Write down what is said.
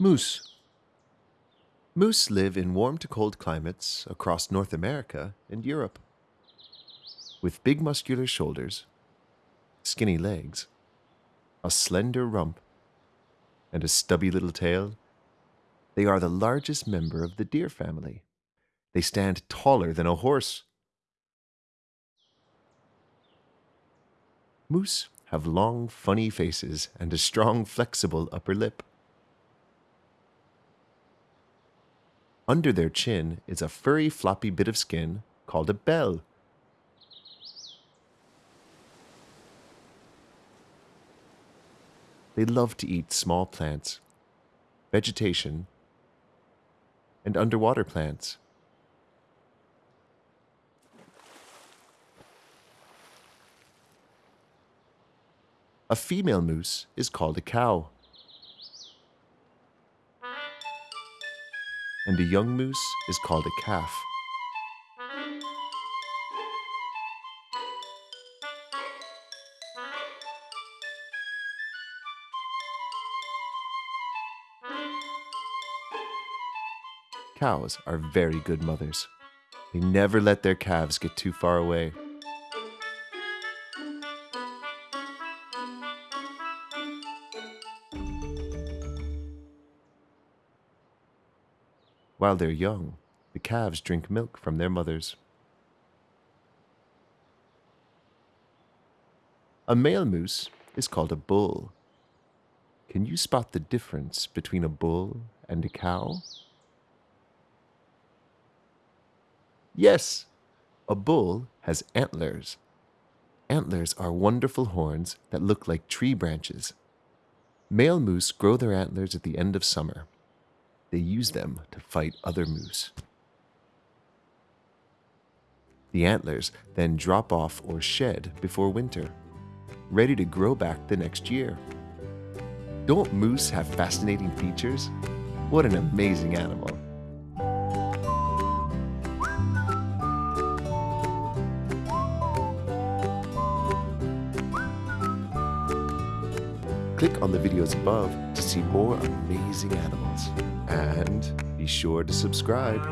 Moose. Moose live in warm to cold climates across North America and Europe. With big muscular shoulders, skinny legs, a slender rump, and a stubby little tail, they are the largest member of the deer family. They stand taller than a horse. Moose have long, funny faces and a strong, flexible upper lip. Under their chin is a furry, floppy bit of skin called a bell. They love to eat small plants, vegetation, and underwater plants. A female moose is called a cow. And a young moose is called a calf. Cows are very good mothers. They never let their calves get too far away. While they're young, the calves drink milk from their mothers. A male moose is called a bull. Can you spot the difference between a bull and a cow? Yes, a bull has antlers. Antlers are wonderful horns that look like tree branches. Male moose grow their antlers at the end of summer. They use them to fight other moose. The antlers then drop off or shed before winter, ready to grow back the next year. Don't moose have fascinating features? What an amazing animal! Click on the videos above to see more amazing animals. And be sure to subscribe